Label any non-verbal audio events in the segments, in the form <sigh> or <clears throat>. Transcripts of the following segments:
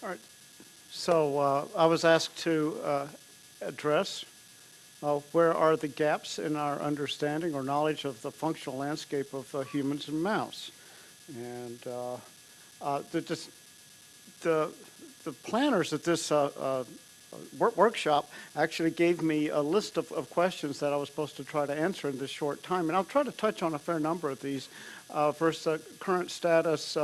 All right. So uh, I was asked to uh, address uh, where are the gaps in our understanding or knowledge of the functional landscape of humans and mouse. And uh, uh, the, the, the planners at this uh, workshop actually gave me a list of, of, questions that I was supposed to try to answer in this short time. And I'll try to touch on a fair number of these. First, the current status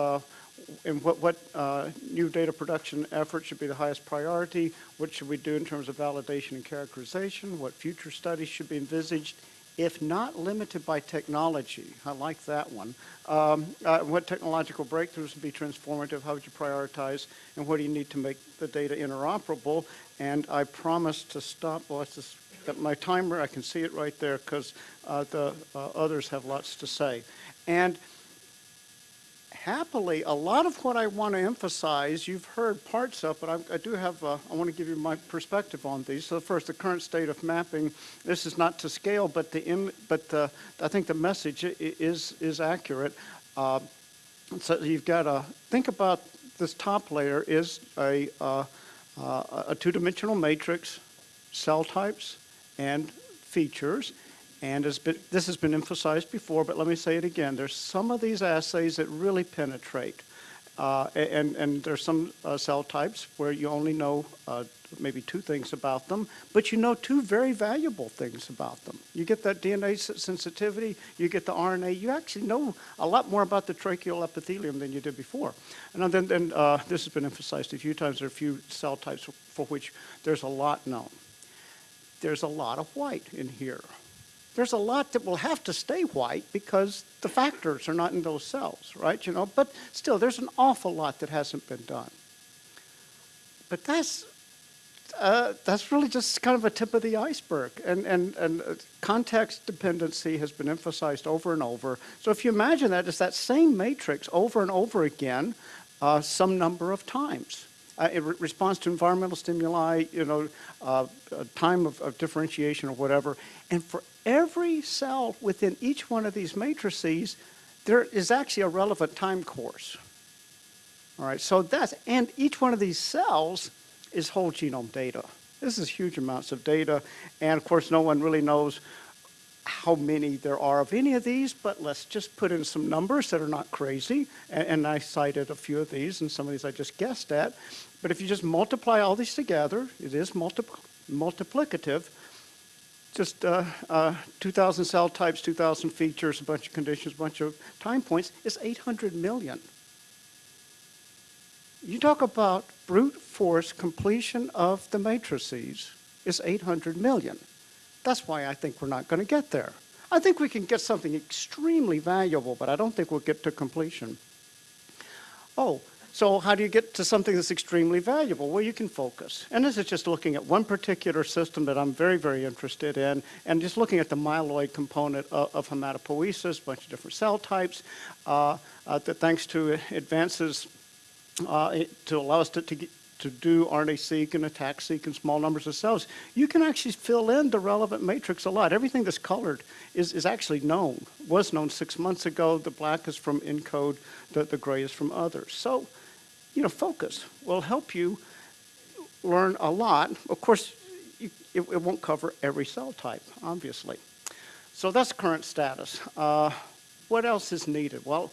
and what, what uh, new data production effort should be the highest priority, what should we do in terms of validation and characterization, what future studies should be envisaged, if not limited by technology. I like that one. Um, uh, what technological breakthroughs would be transformative, how would you prioritize, and what do you need to make the data interoperable? And I promise to stop, well, it's just my timer, I can see it right there because uh, the uh, others have lots to say. And happily, a lot of what I want to emphasize, you've heard parts of, but I, I do have, uh, I want to give you my perspective on these. So first, the current state of mapping. This is not to scale, but the, but the, I think the message is, is accurate. Uh, so you've got to think about this top layer is a, uh, uh a two-dimensional matrix, cell types, and features. And been, this has been emphasized before, but let me say it again. There's some of these assays that really penetrate. Uh, and, and there's some uh, cell types where you only know uh, maybe two things about them, but you know two very valuable things about them. You get that DNA sensitivity, you get the RNA, you actually know a lot more about the tracheal epithelium than you did before. And then, then uh, this has been emphasized a few times, there are a few cell types for which there's a lot known. There's a lot of white in here there's a lot that will have to stay white because the factors are not in those cells, right? You know, but still, there's an awful lot that hasn't been done. But that's uh, that's really just kind of a tip of the iceberg. And, and, and uh, context dependency has been emphasized over and over. So if you imagine that, it's that same matrix over and over again uh, some number of times. Uh, it re responds to environmental stimuli, you know, uh, time of, of, differentiation or whatever. And for every cell within each one of these matrices, there is actually a relevant time course. All right, so that's, and each one of these cells is whole genome data. This is huge amounts of data, and of course no one really knows how many there are of any of these, but let's just put in some numbers that are not crazy. And, and, I cited a few of these, and some of these I just guessed at. But if you just multiply all these together, it is multipl multiplicative. Just uh, uh, 2,000 cell types, 2,000 features, a bunch of conditions, a bunch of time points, is 800 million. You talk about brute force completion of the matrices is 800 million. That's why I think we're not going to get there. I think we can get something extremely valuable, but I don't think we'll get to completion. Oh, so how do you get to something that's extremely valuable? Well, you can focus. And this is just looking at one particular system that I'm very, very interested in, and just looking at the myeloid component of, of hematopoiesis, a bunch of different cell types, uh, uh, that thanks to advances uh, to allow us to, to, to do RNA-seq and ATAC-seq in small numbers of cells, you can actually fill in the relevant matrix a lot. Everything that's colored is, is actually known, was known six months ago. The black is from ENCODE, the, the gray is from others. So, you know, focus will help you learn a lot. Of course, you, it, it, won't cover every cell type, obviously. So that's current status. Uh, what else is needed? Well,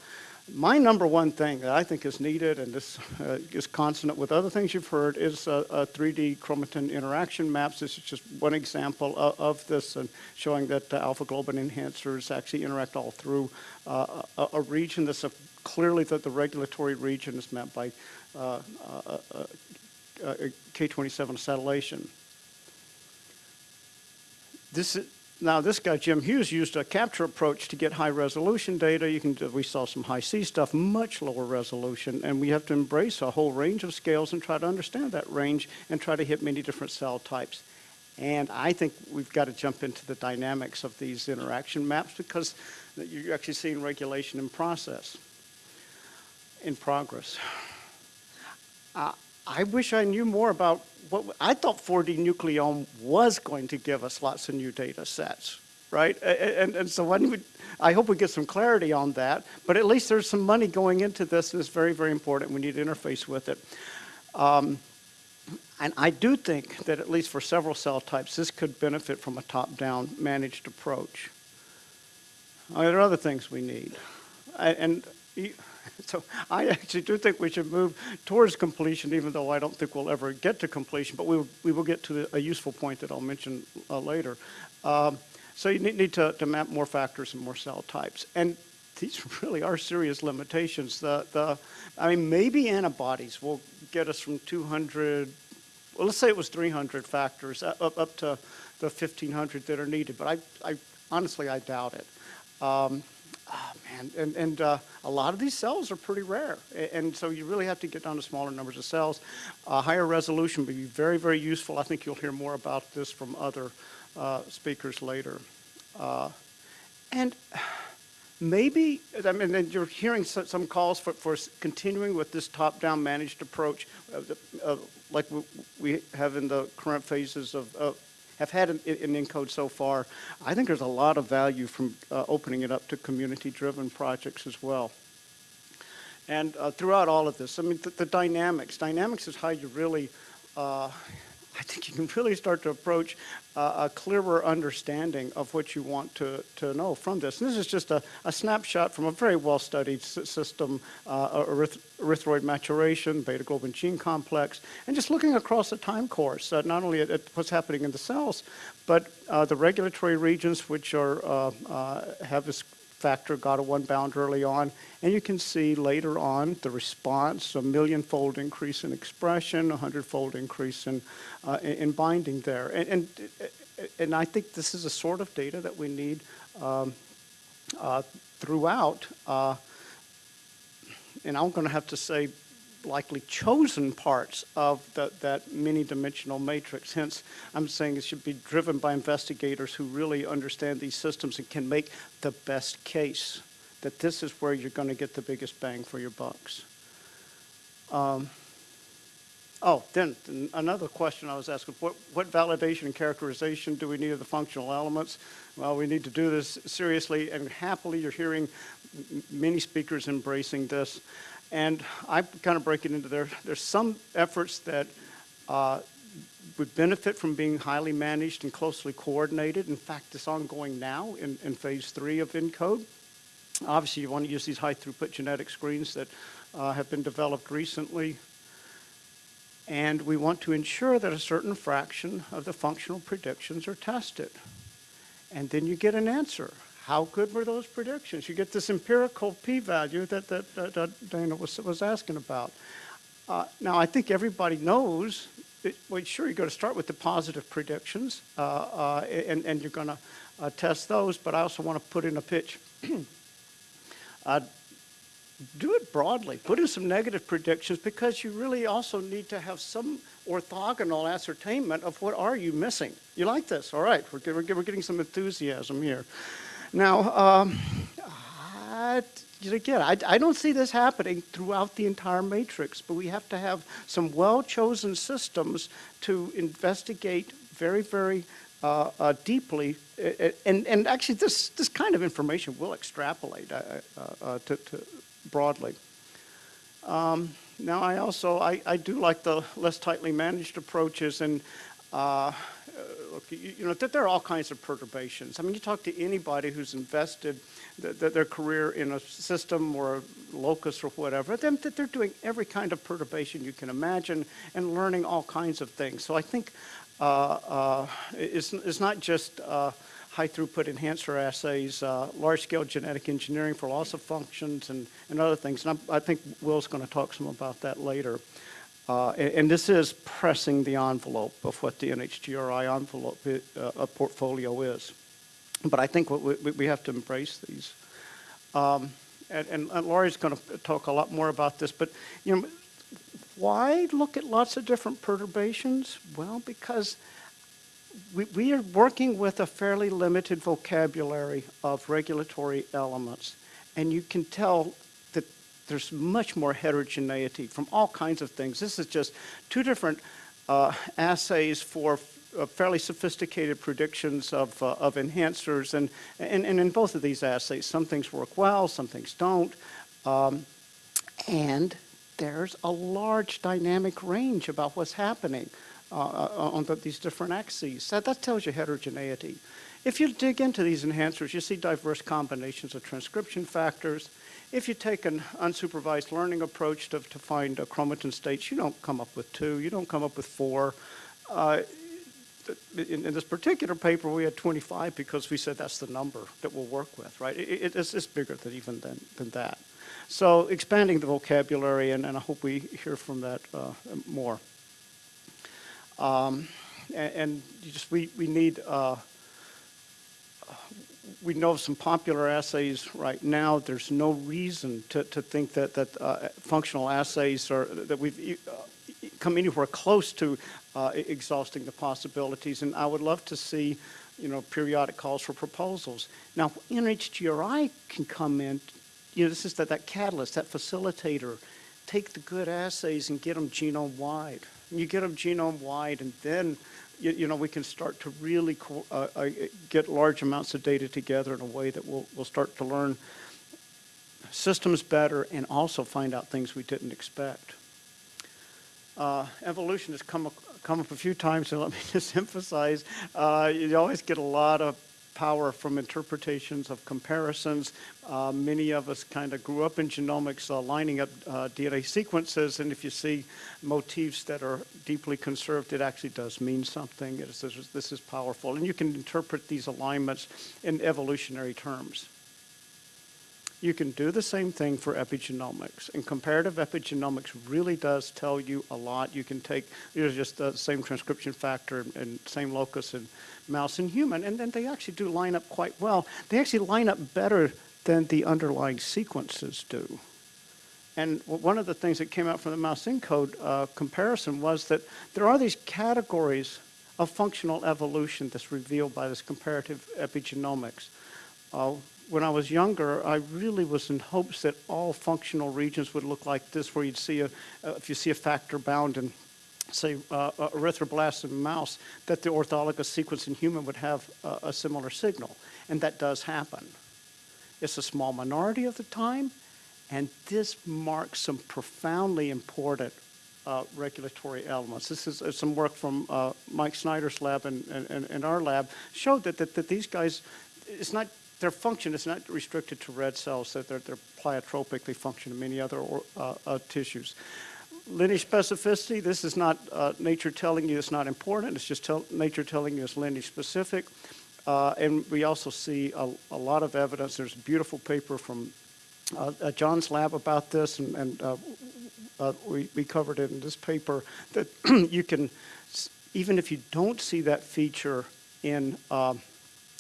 my number one thing that I think is needed, and this uh, is consonant with other things you've heard, is a 3D chromatin interaction maps. This is just one example of, of this, and showing that uh, alpha globin enhancers actually interact all through uh, a, a, region. This is clearly that the regulatory region is mapped by uh, uh, uh, K27 acetylation. This is, now this guy, Jim Hughes, used a capture approach to get high resolution data. You can, we saw some Hi-C stuff, much lower resolution, and we have to embrace a whole range of scales and try to understand that range and try to hit many different cell types. And I think we've got to jump into the dynamics of these interaction maps because you're actually seeing regulation in process, in progress. Uh, I wish I knew more about what, I thought 4D nucleome was going to give us lots of new data sets, right? And, and so I hope we get some clarity on that, but at least there's some money going into this and it's very, very important. We need to interface with it. Um, and I do think that at least for several cell types, this could benefit from a top-down managed approach. There are other things we need. And y- <laughs> so I actually do think we should move towards completion, even though I don't think we'll ever get to completion, but we will, we will get to a useful point that I'll mention uh, later. Um, So you need need to, to map more factors and more cell types. And these <laughs> really are serious limitations. The, the, I mean, maybe antibodies will get us from 200, well, let's say it was 300 factors, uh, up, up to the 1,500 that are needed, but I, I, honestly, I doubt it. Um, ah, man, and, and uh, a lot of these cells are pretty rare, and so you really have to get down to smaller numbers of cells. Higher resolution would be very, very useful. I think you'll hear more about this from other uh, speakers later. Uh, and maybe, I mean, you're hearing some calls for, for continuing with this top-down managed approach, uh, uh, like we- have in the current phases of- have had in, ENCODE so far. I think there's a lot of value from uh, opening it up to community-driven projects as well. And uh, throughout all of this, I mean, the, the dynamics, dynamics is how you really, uh, I think you can really start to approach uh, a clearer understanding of what you want to, to know from this. And this is just a, a snapshot from a very well-studied system, uh, eryth- erythroid maturation, beta-globin gene complex, and just looking across the time course, uh, not only at, at what's happening in the cells, but uh, the regulatory regions which are, uh, uh, have this factor GATA1 bound early on, and you can see later on the response, a million-fold increase in expression, a hundred-fold increase in, uh, in in binding there. And, and, and I think this is a sort of data that we need um, uh, throughout. Uh, and I'm going to have to say likely chosen parts of the, that many-dimensional matrix. Hence, I'm saying it should be driven by investigators who really understand these systems and can make the best case that this is where you're going to get the biggest bang for your bucks. Um, oh, then another question I was asking, what, what validation and characterization do we need of the functional elements? Well, we need to do this seriously and happily. You're hearing many speakers embracing this. And I kind of break it into there. There's some efforts that uh, would benefit from being highly managed and closely coordinated. In fact, it's ongoing now in, in phase three of ENCODE. Obviously, you want to use these high throughput genetic screens that uh, have been developed recently. And we want to ensure that a certain fraction of the functional predictions are tested. And then you get an answer. How good were those predictions? You get this empirical p-value that, that, that, that Dana was, was asking about. Uh, now, I think everybody knows, that, well, sure, you're going to start with the positive predictions, uh, uh, and, and you're going to uh, test those, but I also want to put in a pitch. <clears throat> uh, do it broadly. Put in some negative predictions because you really also need to have some orthogonal ascertainment of what are you missing. You like this? All right, we're, we're, we're getting some enthusiasm here. Now, um, I, again, I, I don't see this happening throughout the entire matrix, but we have to have some well-chosen systems to investigate very, very uh, uh, deeply. uh, uh, And, and actually, this, this kind of information will extrapolate uh, to, to broadly. Um, Now, I also, I, I do like the less tightly managed approaches, and look, you, you know, that there are all kinds of perturbations. I mean, you talk to anybody who's invested th- th- their career in a system or a locus or whatever, them that they're doing every kind of perturbation you can imagine and learning all kinds of things. So I think uh, uh, it's, it's not just uh, high throughput enhancer assays, uh, large scale genetic engineering for loss of functions and, and other things. And I'm, I think Will's going to talk some about that later. Uh, and, and this is pressing the envelope of what the NHGRI envelope i- uh, uh, portfolio is. But I think what we, we- have to embrace these. Um, and, and, and Laurie's going to talk a lot more about this, but you know, why look at lots of different perturbations? Well, because we, we are working with a fairly limited vocabulary of regulatory elements, and you can tell there's much more heterogeneity from all kinds of things. This is just two different uh, assays for uh, fairly sophisticated predictions of, uh, of enhancers, and, and, and in both of these assays, some things work well, some things don't. Um, and there's a large dynamic range about what's happening uh, uh, on the, these different axes. That, that tells you heterogeneity. If you dig into these enhancers, you see diverse combinations of transcription factors. If you take an unsupervised learning approach to, to find chromatin states, you don't come up with two, you don't come up with four. Uh, in, in, this particular paper, we had 25 because we said that's the number that we'll work with, right? It, it's, it's, bigger than even than, than that. So expanding the vocabulary, and, and I hope we hear from that uh, more. Um, and, and just we, we need uh, we know of some popular assays right now. There's no reason to, to think that, that uh, functional assays are, that we've uh, come anywhere close to uh, exhausting the possibilities. And I would love to see, you know, periodic calls for proposals. Now, NHGRI can come in, you know, this is that, that catalyst, that facilitator. Take the good assays and get them genome-wide. You get them genome-wide and then you, you, know, we can start to really uh, uh, get large amounts of data together in a way that we'll, we'll start to learn systems better and also find out things we didn't expect. Uh, evolution has come, come up a few times, and let me <laughs> just emphasize, uh, you always get a lot of power from interpretations of comparisons. Uh, many of us kind of grew up in genomics uh, lining up uh, DNA sequences, and if you see motifs that are deeply conserved, it actually does mean something. Is, this is powerful, and you can interpret these alignments in evolutionary terms. You can do the same thing for epigenomics, and comparative epigenomics really does tell you a lot. You can take, you know, just the same transcription factor and, same locus in mouse and human, and then they actually do line up quite well. They actually line up better than the underlying sequences do. And one of the things that came out from the mouse ENCODE uh, comparison was that there are these categories of functional evolution that's revealed by this comparative epigenomics. Uh, when I was younger, I really was in hopes that all functional regions would look like this, where you'd see a, uh, if you see a factor bound in say, uh, erythroblasts in mouse, that the orthologous sequence in human would have uh, a similar signal. And that does happen. It's a small minority of the time, and this marks some profoundly important uh, regulatory elements. This is uh, some work from uh, Mike Snyder's lab and, and, and, our lab showed that, that, that these guys, it's not their function is not restricted to red cells, that they're, they're pleiotropic, they function in many other or, uh, uh, tissues lineage specificity, this is not uh, nature telling you it's not important, it's just tell, nature telling you it's lineage specific. Uh, and we also see a, a, lot of evidence. There's a beautiful paper from uh, uh John's lab about this, and, and we, we covered it in this paper, that <clears throat> you can, even if you don't see that feature in, um,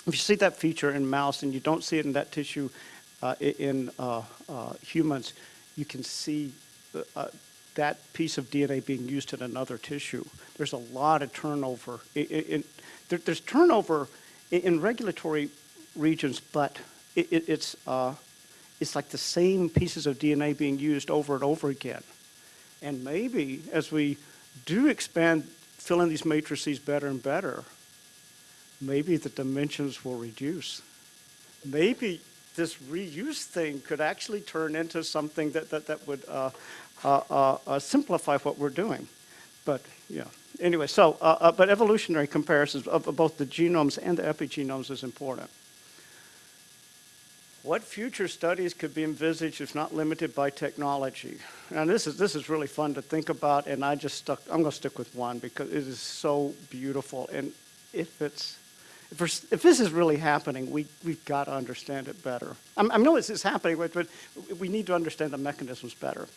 if you see that feature in mouse and you don't see it in that tissue uh, in uh, uh, humans, you can see that piece of DNA being used in another tissue. There's a lot of turnover. There, there's turnover in, in, regulatory regions, but it, it's, uh, it's like the same pieces of DNA being used over and over again. And maybe as we do expand, fill in these matrices better and better, maybe the dimensions will reduce. Maybe this reuse thing could actually turn into something that, that, that would uh, uh, uh, uh, simplify what we're doing. But yeah, anyway, so, but evolutionary comparisons of both the genomes and the epigenomes is important. What future studies could be envisaged if not limited by technology? And this is, this is really fun to think about, and I just stuck, I'm gonna stick with one because it is so beautiful. And if it's, if, if this is really happening, we, we've got to understand it better. I'm, I know this is happening, but, we need to understand the mechanisms better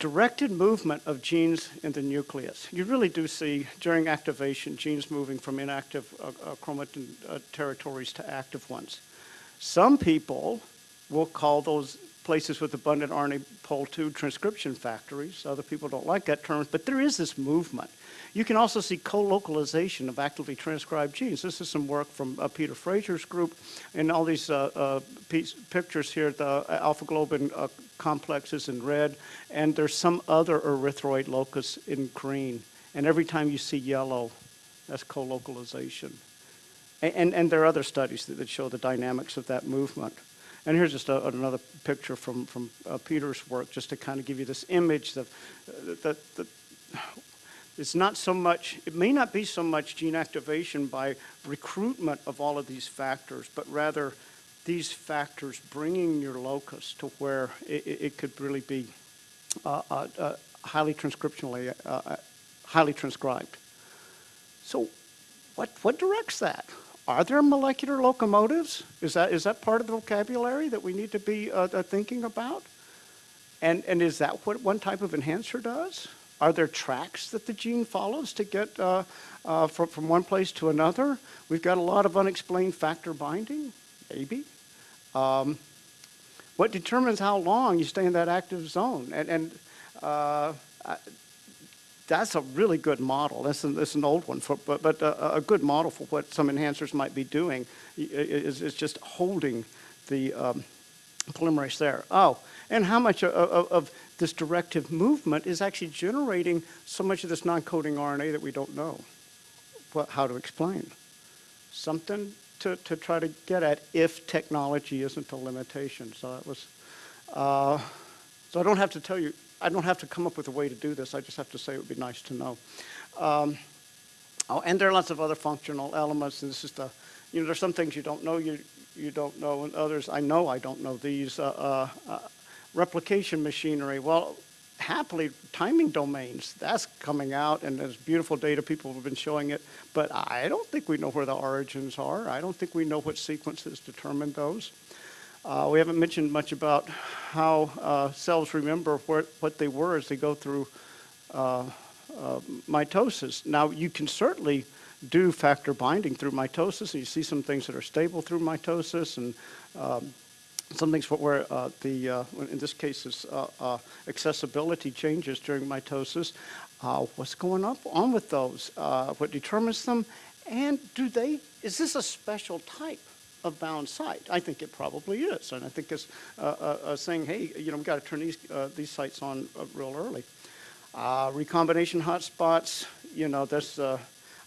directed movement of genes in the nucleus. You really do see during activation genes moving from inactive uh, uh, chromatin uh, territories to active ones. Some people will call those places with abundant RNA pol 2 transcription factories. Other people don't like that term, but there is this movement. You can also see co-localization of actively transcribed genes. This is some work from uh, Peter Fraser's group and all these uh, uh, piece, pictures here, the alpha globin uh, complexes in red, and there's some other erythroid locus in green. And every time you see yellow, that's co-localization. And, and, and, there are other studies that, that show the dynamics of that movement. And here's just a, another picture from, from uh, Peter's work, just to kind of give you this image of, uh, that, that it's not so much, it may not be so much gene activation by recruitment of all of these factors, but rather these factors bringing your locus to where it, it could really be uh, uh, uh, highly transcriptionally, uh, uh, highly transcribed. So what, what directs that? Are there molecular locomotives? Is that, is that part of the vocabulary that we need to be uh, thinking about? And, and is that what one type of enhancer does? Are there tracks that the gene follows to get uh, uh, from, from one place to another? We've got a lot of unexplained factor binding, maybe. Um, what determines how long you stay in that active zone? And, and uh, I- that's a really good model. That's an, that's an old one, for, but, but a, a good model for what some enhancers might be doing is, is just holding the um, polymerase there. Oh, and how much of, of this directive movement is actually generating so much of this non-coding RNA that we don't know what, how to explain. Something to, to try to get at if technology isn't a limitation. So that was, uh, so I don't have to tell you, I don't have to come up with a way to do this. I just have to say it would be nice to know. Um, oh, and there are lots of other functional elements. And this is the, you know, there's some things you don't know you you don't know, and others I know I don't know these. Uh, uh, uh, replication machinery. Well, happily, timing domains. That's coming out, and there's beautiful data. People have been showing it, but I don't think we know where the origins are. I don't think we know what sequences determine those. Uh, we haven't mentioned much about how uh, cells remember where, what they were as they go through uh, uh, mitosis. Now, you can certainly do factor binding through mitosis, and you see some things that are stable through mitosis, and um, some things where uh, the, uh, in this case, is uh, uh, accessibility changes during mitosis. Uh, what's going up on with those? Uh, what determines them? And do they, is this a special type of bound site? I think it probably is. And I think it's saying, hey, you know, we've got to turn these, these sites on real early. Recombination hotspots, you know, that's, I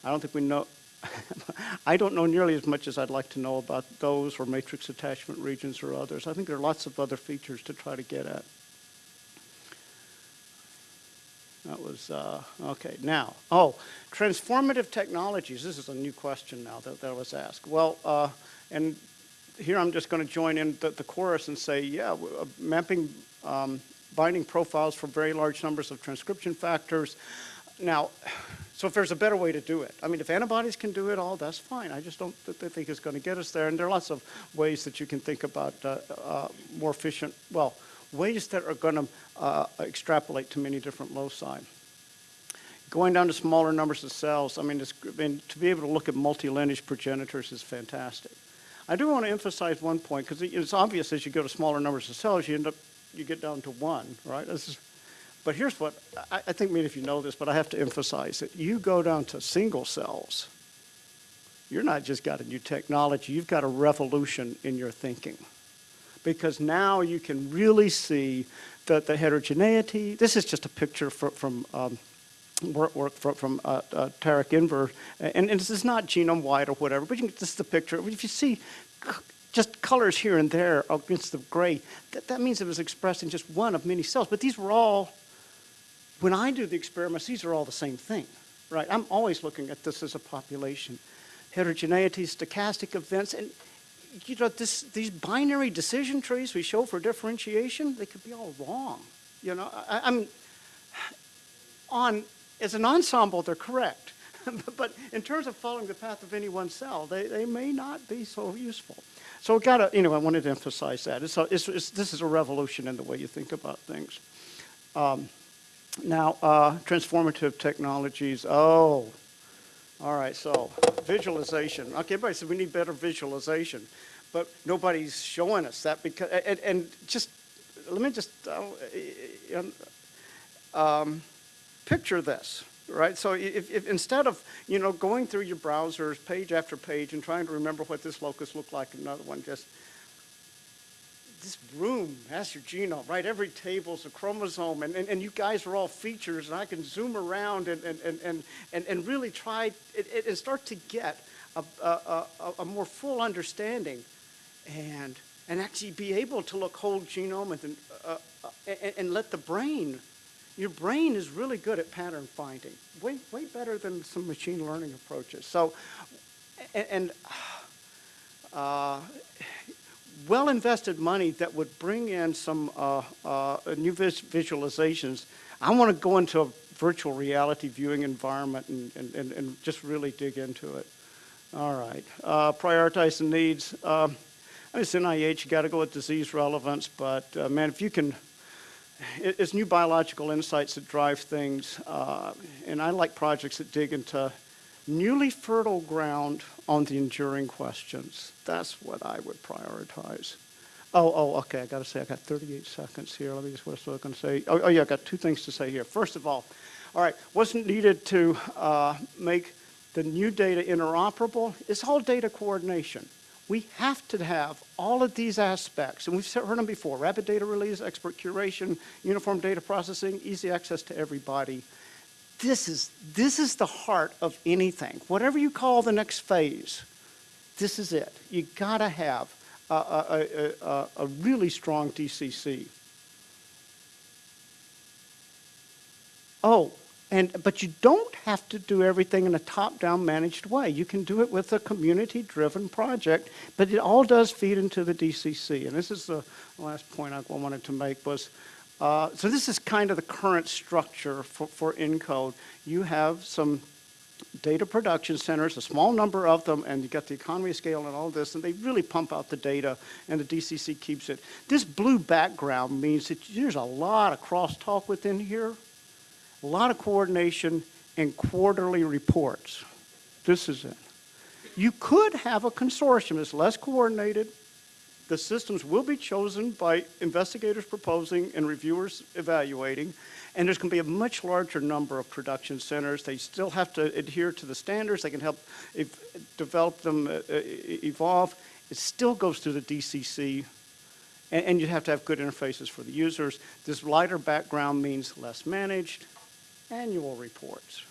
don't think we know, <laughs> I don't know nearly as much as I'd like to know about those or matrix attachment regions or others. I think there are lots of other features to try to get at. That was, uh, okay, now, oh, transformative technologies. This is a new question now that, that was asked. Well, uh, and here I'm just going to join in the, the chorus and say, yeah, uh, mapping um, binding profiles for very large numbers of transcription factors. Now, so if there's a better way to do it, I mean, if antibodies can do it all, that's fine. I just don't th- th- think it's going to get us there. And there are lots of ways that you can think about uh, uh, more efficient, well, ways that are going to uh, extrapolate to many different loci. Going down to smaller numbers of cells, I mean, I mean to be able to look at multi-lineage progenitors is fantastic. I do want to emphasize one point because it's obvious as you go to smaller numbers of cells, you end up, you get down to one, right? This is, but here's what, I, I think maybe if you know this, but I have to emphasize it. You go down to single cells, you're not just got a new technology, you've got a revolution in your thinking. Because now you can really see that the heterogeneity, this is just a picture fro- from, um, work, work from, from uh, uh, Tariq Enver, and, and this is not genome wide or whatever, but can, this is the picture. If you see just colors here and there against the gray, that, that means it was expressed in just one of many cells. But these were all, when I do the experiments, these are all the same thing, right? I'm always looking at this as a population. Heterogeneity, stochastic events, and you know, this, these binary decision trees we show for differentiation, they could be all wrong. You know, I, I mean, on, as an ensemble, they're correct. <laughs> but in terms of following the path of any one cell, they, they may not be so useful. So got to, you know, I wanted to emphasize that. It's a, it's, it's, this is a revolution in the way you think about things. Um, now, uh, transformative technologies. Oh, all right, so visualization. Okay, everybody said we need better visualization, but nobody's showing us that because, and, and just, let me just, uh, um, picture this, right? So if, if instead of, you know, going through your browsers page after page and trying to remember what this locus looked like, another one just, this room your genome, right? Every table's a chromosome, and, and, and you guys are all features, and I can zoom around and, and, and, and, and, and really try and, and start to get a, a, a, a more full understanding. And and actually be able to look whole genome and, uh, uh, and, and let the brain, your brain is really good at pattern finding, way, way better than some machine learning approaches. So, and, and uh, well-invested money that would bring in some uh, uh, new vis visualizations. I want to go into a virtual reality viewing environment and, and, and, and just really dig into it. All right, uh, prioritize the needs. Um, it's NIH, you got to go with disease relevance, but uh, man, if you can, it, it's new biological insights that drive things, uh, and I like projects that dig into newly fertile ground on the enduring questions. That's what I would prioritize. Oh, oh, okay, I gotta say, I got 38 seconds here. Let me just, what was I gonna say? Oh, oh, yeah, I got two things to say here. First of all, all right, wasn't needed to uh, make the new data interoperable? is all data coordination. We have to have all of these aspects, and we've heard them before, rapid data release, expert curation, uniform data processing, easy access to everybody. This is, this is the heart of anything. Whatever you call the next phase, this is it. You gotta have a, a, a, a really strong DCC. Oh, and, but you don't have to do everything in a top-down managed way. You can do it with a community-driven project, but it all does feed into the DCC. And this is the last point I wanted to make was, uh, so this is kind of the current structure for, for ENCODE. You have some data production centers, a small number of them, and you got the economy scale and all this, and they really pump out the data, and the DCC keeps it. This blue background means that there's a lot of crosstalk within here, a lot of coordination, and quarterly reports. This is it. You could have a consortium that's less coordinated. The systems will be chosen by investigators proposing and reviewers evaluating, and there's going to be a much larger number of production centers. They still have to adhere to the standards. They can help develop them, uh, evolve. It still goes through the DCC, and, and you have to have good interfaces for the users. This lighter background means less managed, annual reports,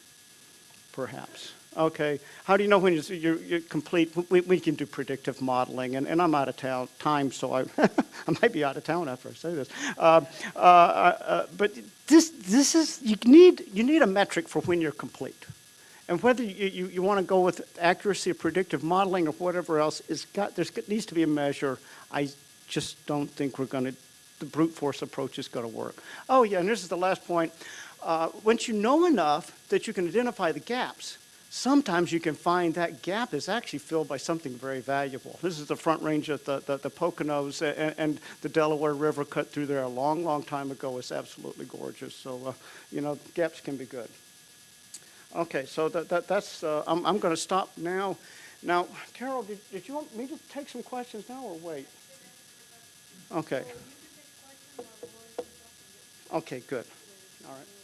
perhaps. Okay, how do you know when you're, you're, you're complete? We, we, can do predictive modeling, and, and I'm out of town, time, so I, <laughs> I might be out of town after I say this. Uh, uh, uh, but this, this is, you need, you need a metric for when you're complete. And whether you, you, you want to go with accuracy of predictive modeling or whatever else, it's got, there needs to be a measure. I just don't think we're going to, the brute force approach is going to work. Oh yeah, and this is the last point. Uh, once you know enough that you can identify the gaps, sometimes you can find that gap is actually filled by something very valuable. This is the front range of the, the, the Poconos and, and, the Delaware River cut through there a long, long time ago. It's absolutely gorgeous. So, uh, you know, gaps can be good. Okay, so that, that, that's, uh, I'm, I'm going to stop now. Now, Carol, did, did you want me to take some questions now or wait? Okay. Okay, good. All right.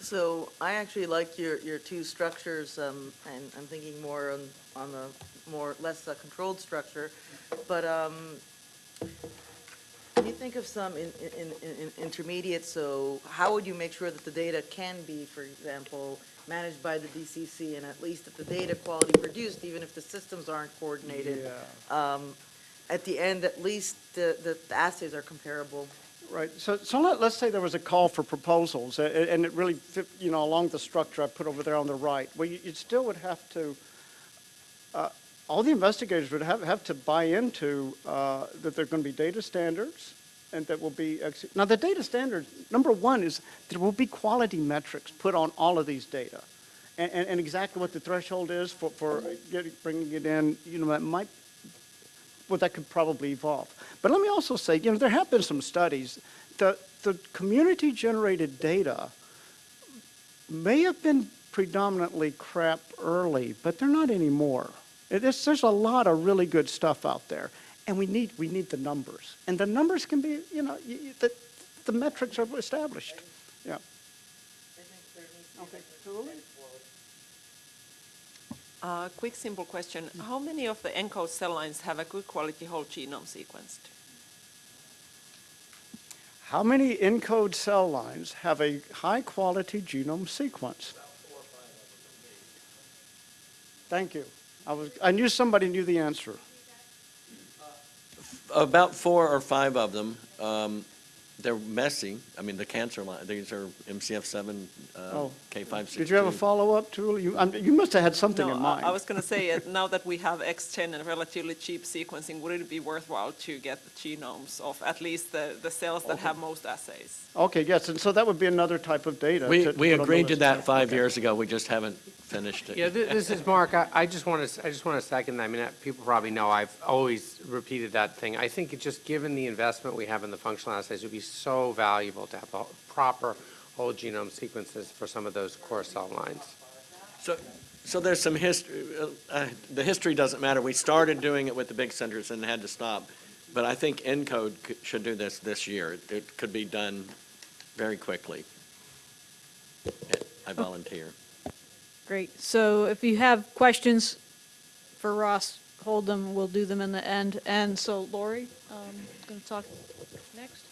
So I actually like your, your two structures, um, and I'm thinking more on, on the more, less uh, controlled structure. But, um, can you think of some in, in, in, in intermediate, so how would you make sure that the data can be, for example, managed by the DCC and at least that the data quality produced, even if the systems aren't coordinated? Yeah. Um, at the end, at least the, the the assays are comparable. Right. So, so let, us say there was a call for proposals, and it really, fit, you know, along the structure I put over there on the right. Well, you, you still would have to, uh, all the investigators would have, have to buy into uh, that there are going to be data standards, and that will be now the data standards. Number one is there will be quality metrics put on all of these data, and, and, and exactly what the threshold is for for getting, bringing it in. You know, that might well, that could probably evolve. But let me also say, you know, there have been some studies. The, the community-generated data may have been predominantly crap early, but they're not anymore. There's, there's a lot of really good stuff out there, and we need, we need the numbers. And the numbers can be, you know, you, you, the, the metrics are established. Yeah. Okay. Uh, quick, simple question. How many of the ENCODE cell lines have a good quality whole genome sequenced? How many ENCODE cell lines have a high quality genome sequence? Thank you. I, was, I knew somebody knew the answer. About four or five of them. Um, They're messy. I mean, the cancer line, these are MCF7, uh, Oh. K562. Did you have a follow-up, Julie? You, um, you must have had something No, in I- mind. I was going to say, uh, now that we have X10 and relatively cheap sequencing, would it be worthwhile to get the genomes of at least the, the cells that have most assays? Okay, yes, and so that would be another type of data. We, to- to we put on the agreed to list. that five Okay. years ago. We just haven't finished it. Yeah, thi- this is Mark. I, I just want to, I just want to second that. I mean, uh, people probably know I've always repeated that thing. I think it just, given the investment we have in the functional assays, it would be so valuable to have a proper whole genome sequences for some of those core cell lines. So, so there's some history, uh, the history doesn't matter. We started doing it with the big centers and had to stop. But I think ENCODE should do this this year. It could be done very quickly. I volunteer. Great. So if you have questions for Ross, hold them, we'll do them in the end. And so Lori, um, going to talk next?